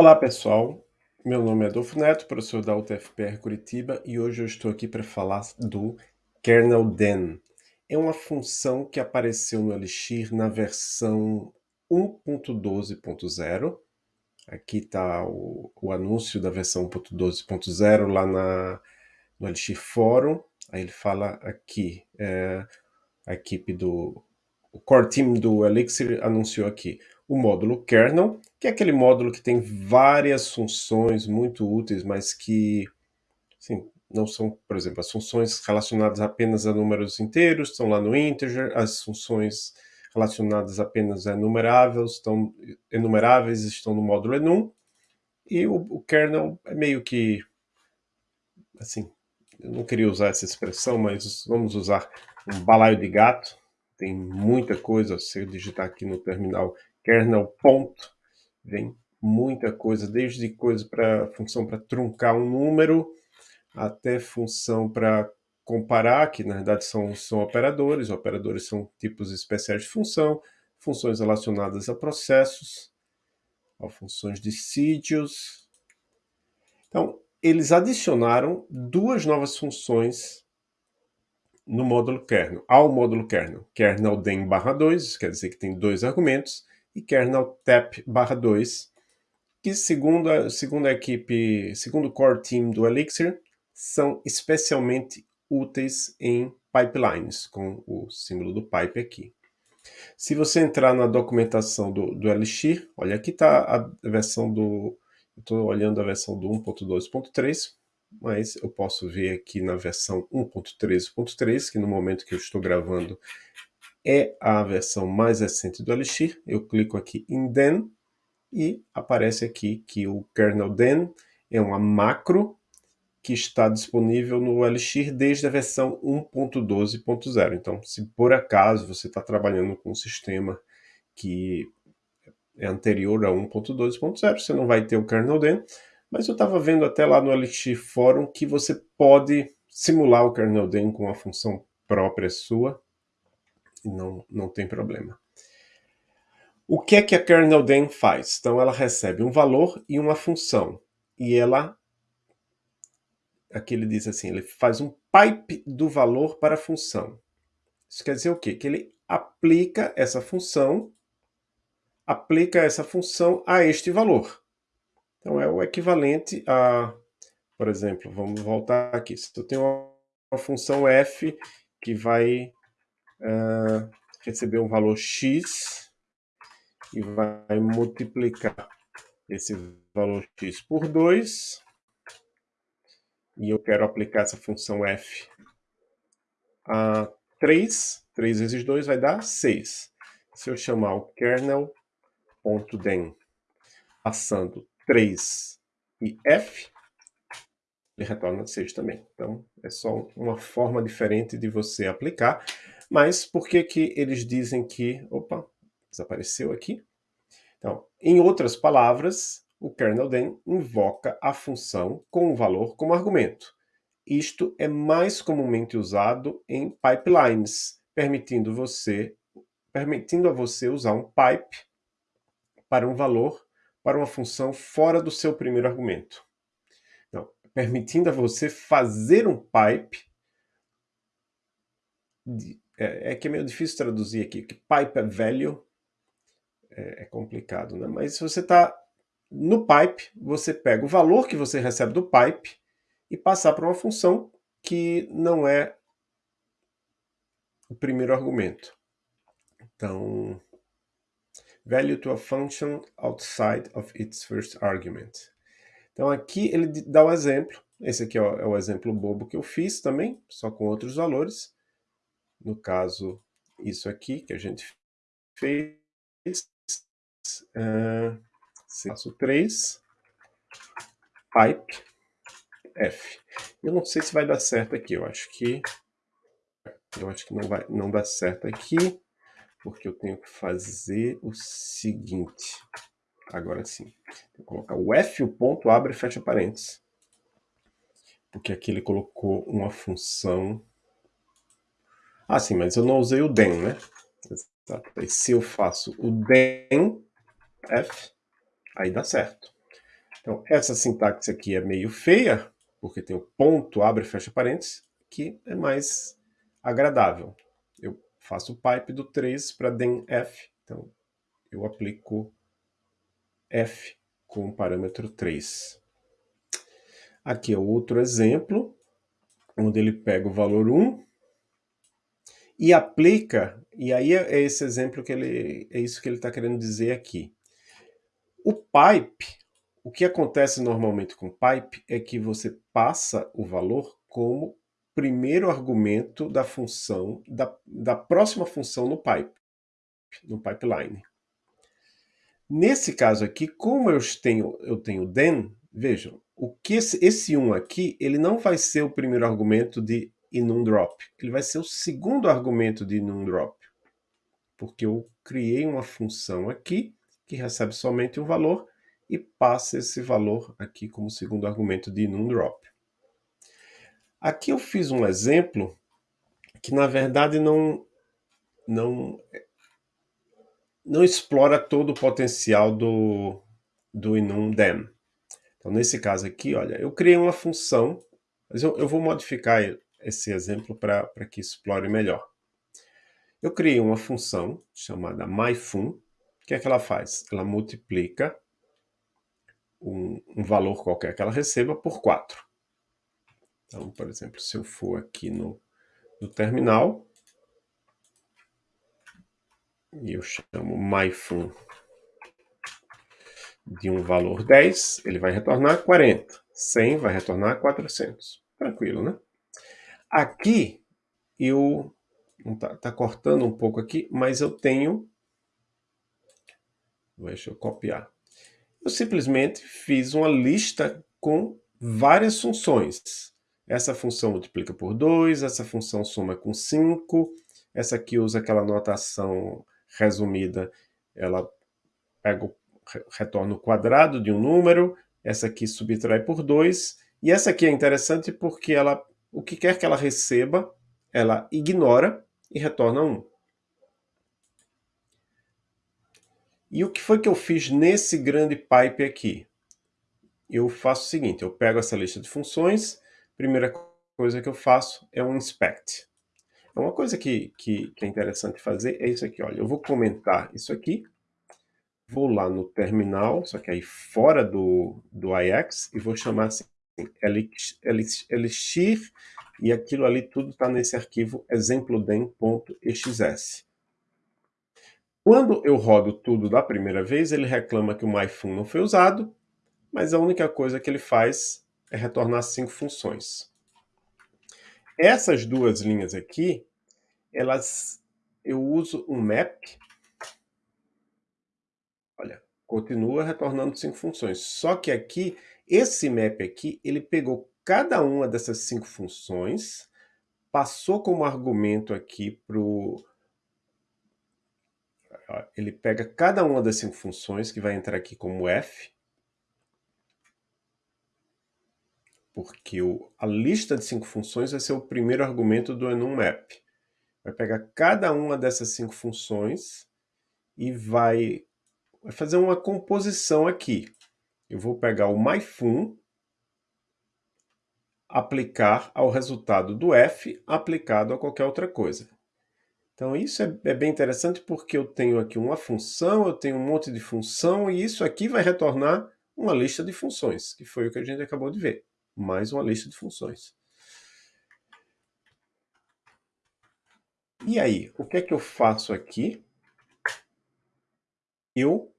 Olá pessoal, meu nome é Adolfo Neto, professor da UTFPR Curitiba e hoje eu estou aqui para falar do kernel den. É uma função que apareceu no Elixir na versão 1.12.0. Aqui está o, o, anúncio da versão 1.12.0 lá na, no Elixir Fórum. Aí ele fala aqui, é, a equipe do o core team do Elixir anunciou aqui o módulo kernel, que é aquele módulo que tem várias funções muito úteis, mas que assim, não são, por exemplo, as funções relacionadas apenas a números inteiros estão lá no integer, as funções relacionadas apenas a enumeráveis estão, enumeráveis estão no módulo enum, e o, o kernel é meio que, assim, eu não queria usar essa expressão, mas vamos usar um balaio de gato, tem muita coisa, se eu digitar aqui no terminal kernel ponto, vem muita coisa, desde coisa para função para truncar um número, até função para comparar, que na verdade são, são operadores, operadores são tipos especiais de função, funções relacionadas a processos, a funções de sítios. Então, eles adicionaram duas novas funções no módulo kernel, ao módulo kernel, kernel den barra 2, quer dizer que tem dois argumentos, e kernel tap barra 2, que segundo a, segundo a equipe, segundo o core team do Elixir, são especialmente úteis em pipelines, com o símbolo do pipe aqui. Se você entrar na documentação do, do Elixir, olha aqui está a versão do... Estou olhando a versão do 1.2.3, mas eu posso ver aqui na versão 1.13.3, que no momento que eu estou gravando é a versão mais recente do Elixir. Eu clico aqui em den e aparece aqui que o kernel den é uma macro que está disponível no Elixir desde a versão 1.12.0. Então, se por acaso você está trabalhando com um sistema que é anterior a 1.12.0, você não vai ter o kernel den, mas eu estava vendo até lá no Elixir Forum que você pode simular o kernel den com uma função própria sua, não, não tem problema. O que é que a kernel den faz? Então ela recebe um valor e uma função, e ela, aqui ele diz assim, ele faz um pipe do valor para a função. Isso quer dizer o quê? Que ele aplica essa função, aplica essa função a este valor. Então é o equivalente a, por exemplo, vamos voltar aqui. Se eu tenho uma função f que vai uh, receber um valor x e vai multiplicar esse valor x por 2, e eu quero aplicar essa função f a 3, 3 vezes 2 vai dar 6. Se eu chamar o kernel.den passando 3 e f, ele retorna 6 também. Então, é só uma forma diferente de você aplicar. Mas por que, que eles dizem que... Opa, desapareceu aqui. Então, em outras palavras, o kernel den invoca a função com o valor como argumento. Isto é mais comumente usado em pipelines, permitindo, você, permitindo a você usar um pipe para um valor, para uma função fora do seu primeiro argumento. Então, permitindo a você fazer um pipe de, é, é, que é meio difícil traduzir aqui, que pipe é velho, é, é complicado, né? Mas se você está no pipe, você pega o valor que você recebe do pipe e passar para uma função que não é o primeiro argumento. Então, value to a function outside of its first argument. Então aqui ele dá um exemplo, esse aqui é o exemplo bobo que eu fiz também, só com outros valores no caso, isso aqui que a gente fez, uh, passo 3, pipe, F. Eu não sei se vai dar certo aqui, eu acho que eu acho que não vai não dá certo aqui, porque eu tenho que fazer o seguinte. Agora sim. Vou colocar o F, o ponto, abre e fecha parênteses. Porque aqui ele colocou uma função ah, sim, mas eu não usei o den, né? E se eu faço o den f, aí dá certo. Então, essa sintaxe aqui é meio feia, porque tem o ponto, abre e fecha parênteses, que é mais agradável. Eu faço o pipe do 3 para den f, então eu aplico f com o parâmetro 3. Aqui é outro exemplo, onde ele pega o valor 1 e aplica, e aí é esse exemplo que ele, é isso que ele está querendo dizer aqui. O pipe, o que acontece normalmente com pipe é que você passa o valor como primeiro argumento da função, da, da próxima função no pipe, no pipeline. Nesse caso aqui, como eu tenho, eu tenho then, vejam, o que esse, esse 1 aqui, ele não vai ser o primeiro argumento de drop, ele vai ser o segundo argumento de drop, porque eu criei uma função aqui que recebe somente um valor e passa esse valor aqui como segundo argumento de drop. Aqui eu fiz um exemplo que na verdade não, não não explora todo o potencial do, do enum_dem. Então, nesse caso aqui, olha, eu criei uma função, mas eu, eu vou modificar esse exemplo para que explore melhor. Eu criei uma função chamada myFun. O que é que ela faz? Ela multiplica um, um valor qualquer que ela receba por 4. Então, por exemplo, se eu for aqui no, no terminal, e eu chamo myFun de um valor 10, ele vai retornar 40. 100 vai retornar 400. Tranquilo, né? Aqui, eu... Tá, tá cortando um pouco aqui, mas eu tenho... Deixa eu copiar. Eu simplesmente fiz uma lista com várias funções. Essa função multiplica por 2, essa função soma com 5, essa aqui usa aquela notação resumida, ela pega retorna o quadrado de um número, essa aqui subtrai por 2, e essa aqui é interessante porque ela, o que quer que ela receba, ela ignora e retorna 1. E o que foi que eu fiz nesse grande pipe aqui? Eu faço o seguinte, eu pego essa lista de funções, primeira coisa que eu faço é um inspect. Uma coisa que, que, que, é interessante fazer é isso aqui, olha, eu vou comentar isso aqui, vou lá no terminal, só que aí fora do, do IX, e vou chamar assim, elixir, e aquilo ali tudo está nesse arquivo exemplodem.exs. Quando eu rodo tudo da primeira vez, ele reclama que o myFun não foi usado, mas a única coisa que ele faz é retornar cinco funções. Essas duas linhas aqui, elas, eu uso um map, olha, continua retornando cinco funções. Só que aqui, esse map aqui, ele pegou cada uma dessas cinco funções, passou como argumento aqui para o... Ele pega cada uma das cinco funções, que vai entrar aqui como f, porque o, a lista de cinco funções vai ser o primeiro argumento do enumMap. Vai pegar cada uma dessas cinco funções e vai, vai fazer uma composição aqui. Eu vou pegar o myFun, aplicar ao resultado do f aplicado a qualquer outra coisa. Então isso é, é, bem interessante porque eu tenho aqui uma função, eu tenho um monte de função e isso aqui vai retornar uma lista de funções, que foi o que a gente acabou de ver mais uma lista de funções. E aí, o que é que eu faço aqui? Eu,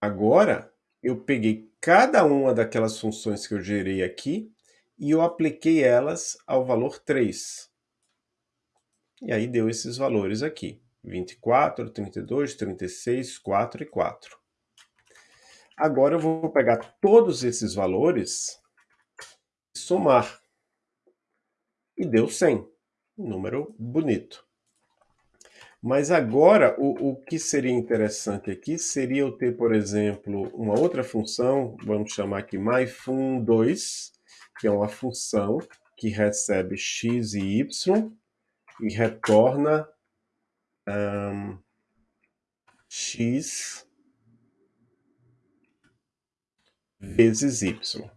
agora, eu peguei cada uma daquelas funções que eu gerei aqui e eu apliquei elas ao valor 3. E aí deu esses valores aqui, 24, 32, 36, 4 e 4. Agora eu vou pegar todos esses valores somar. E deu 100. Um número bonito. Mas agora, o, o que seria interessante aqui seria eu ter, por exemplo, uma outra função, vamos chamar aqui myFun2, que é uma função que recebe x e y e retorna um, x vezes y.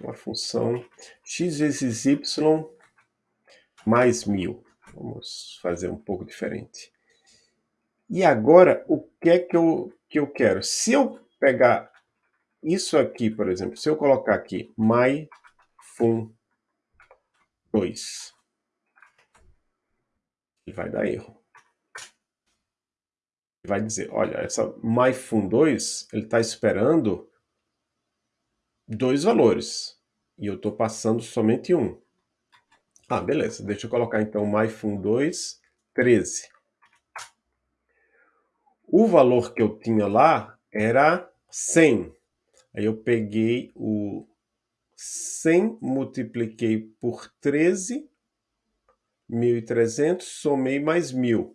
Uma função x vezes y mais 1000. Vamos fazer um pouco diferente. E agora, o que é que eu, que eu quero? Se eu pegar isso aqui, por exemplo, se eu colocar aqui myFun2, ele vai dar erro. Vai dizer, olha, essa myFun2, ele está esperando dois valores, e eu estou passando somente um. Ah, beleza, deixa eu colocar então myFun2, 13. O valor que eu tinha lá era 100. Aí eu peguei o 100, multipliquei por 13, 1.300, somei mais 1.000.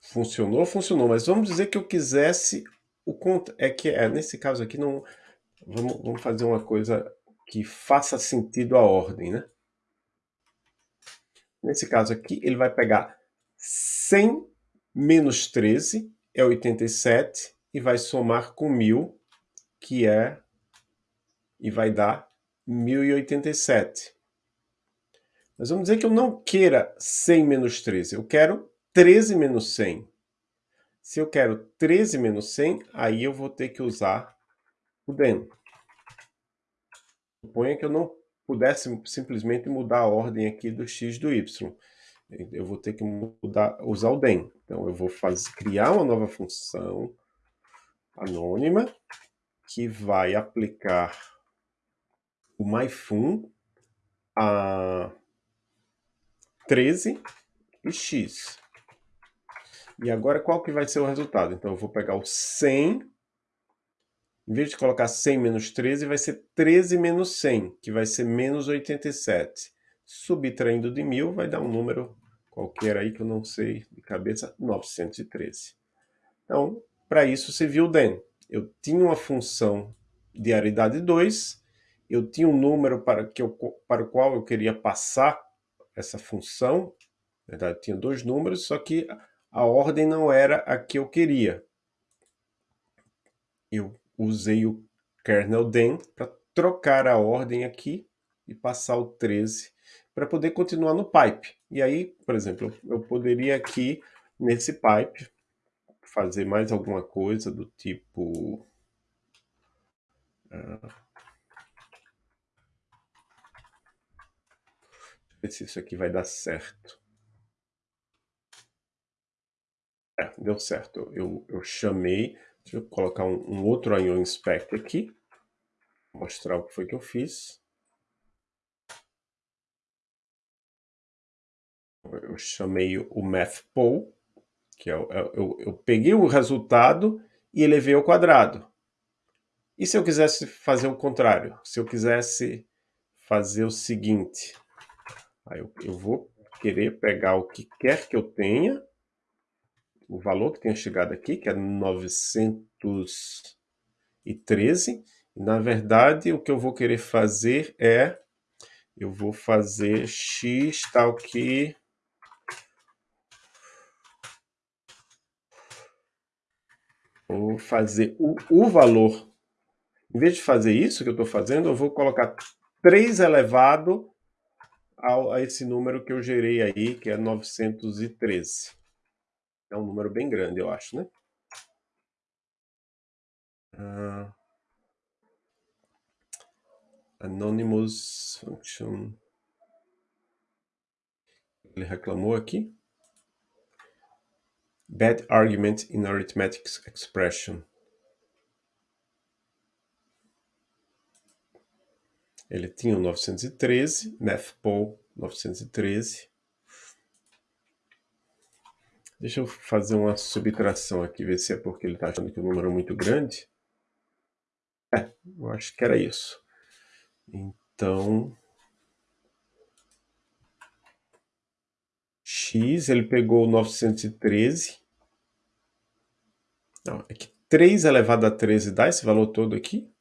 Funcionou? Funcionou, mas vamos dizer que eu quisesse o conta é que é, nesse caso aqui não vamos, vamos fazer uma coisa que faça sentido a ordem, né? Nesse caso aqui, ele vai pegar 100 menos 13, é 87, e vai somar com 1000, que é, e vai dar 1087. Mas vamos dizer que eu não queira 100 menos 13, eu quero 13 menos 100. Se eu quero 13 menos 100, aí eu vou ter que usar o den. Suponha que eu não pudesse simplesmente mudar a ordem aqui do x do y. Eu vou ter que mudar, usar o den. Então, eu vou fazer, criar uma nova função anônima que vai aplicar o myFun a 13 e x. E agora qual que vai ser o resultado? Então eu vou pegar o 100 em vez de colocar 100 menos 13, vai ser 13 menos 100, que vai ser menos 87. Subtraindo de 1000, vai dar um número qualquer aí que eu não sei de cabeça, 913. Então, para isso se viu o den. Eu tinha uma função de aridade 2, eu tinha um número para, que eu, para o qual eu queria passar essa função, na verdade tinha dois números, só que a ordem não era a que eu queria. Eu usei o kernel den para trocar a ordem aqui e passar o 13 para poder continuar no pipe. E aí, por exemplo, eu poderia aqui nesse pipe fazer mais alguma coisa do tipo... Uh, ver se isso aqui vai dar certo. É, deu certo. Eu, eu chamei Deixa eu colocar um, um outro IO Inspect aqui. Mostrar o que foi que eu fiz. Eu chamei o MathPoll, que é, é, eu, eu peguei o resultado e elevei ao quadrado. E se eu quisesse fazer o contrário? Se eu quisesse fazer o seguinte, aí eu, eu vou querer pegar o que quer que eu tenha o valor que tenha chegado aqui, que é 913. Na verdade, o que eu vou querer fazer é, eu vou fazer x tal que... Vou fazer o, o valor. Em vez de fazer isso que eu estou fazendo, eu vou colocar 3 elevado a esse número que eu gerei aí, que é 913. É um número bem grande, eu acho, né? Uh, anonymous function. Ele reclamou aqui. Bad argument in arithmetic expression. Ele tinha o 913, mathpol 913. Deixa eu fazer uma subtração aqui, ver se é porque ele está achando que o número é muito grande. É, eu acho que era isso. Então, x, ele pegou 913. Não, é que 3 elevado a 13 dá esse valor todo aqui?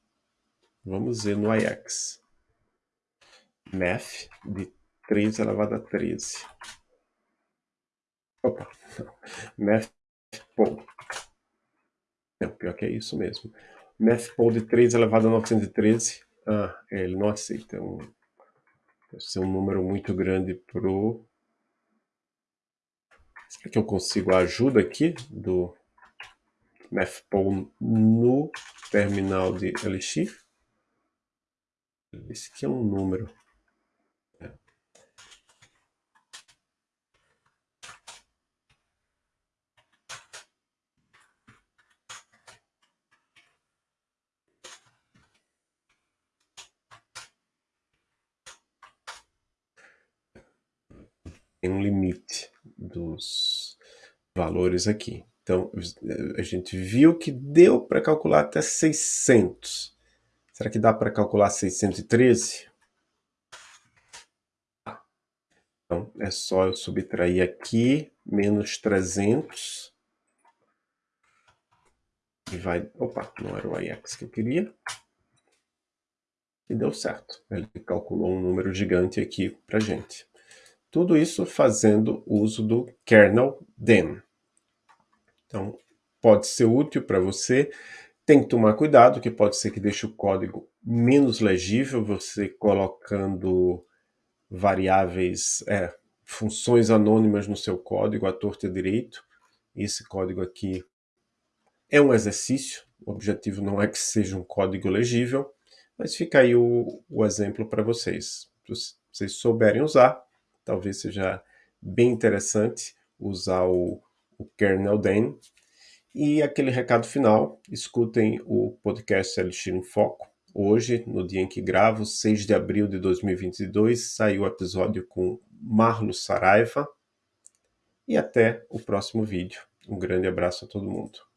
Vamos ver no IX. Math de 3 elevado a 13. Opa. Não, pior que é isso mesmo. MathPoll de 3 elevado a 913. Ah, ele não aceita. Um, deve ser um número muito grande pro... Será que eu consigo a ajuda aqui do MathPoll no terminal de Elixir? Esse aqui é um número. Tem um limite dos valores aqui. Então, a gente viu que deu para calcular até 600. Será que dá para calcular 613? Então, é só eu subtrair aqui, menos 300. E vai... Opa, não era o IX que eu queria. E deu certo. Ele calculou um número gigante aqui para gente. Tudo isso fazendo uso do kernel den. Então, pode ser útil para você. Tem que tomar cuidado, que pode ser que deixe o código menos legível, você colocando variáveis, é, funções anônimas no seu código, à torta e direito. Esse código aqui é um exercício, o objetivo não é que seja um código legível, mas fica aí o, o exemplo para vocês. Se vocês souberem usar, talvez seja bem interessante usar o, o kernel den. E aquele recado final, escutem o podcast Elixir em Foco. Hoje, no dia em que gravo, 6 de abril de 2022, saiu o episódio com Marlo Saraiva. E até o próximo vídeo. Um grande abraço a todo mundo.